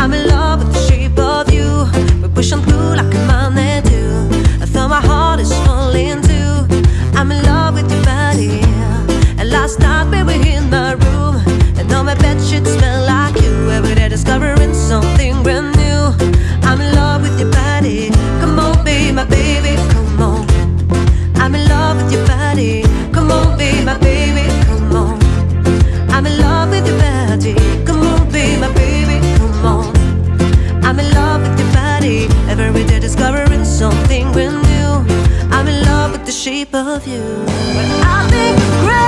I'm in love with the shape of you. We push on through like a magnet I thought my heart is falling too. I'm in love with your body. And last night we were in my room, and all my bed sheets smell. shape of you. When I think of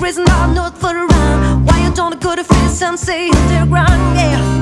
reason I'm not for around Why you don't go to face and say underground, yeah.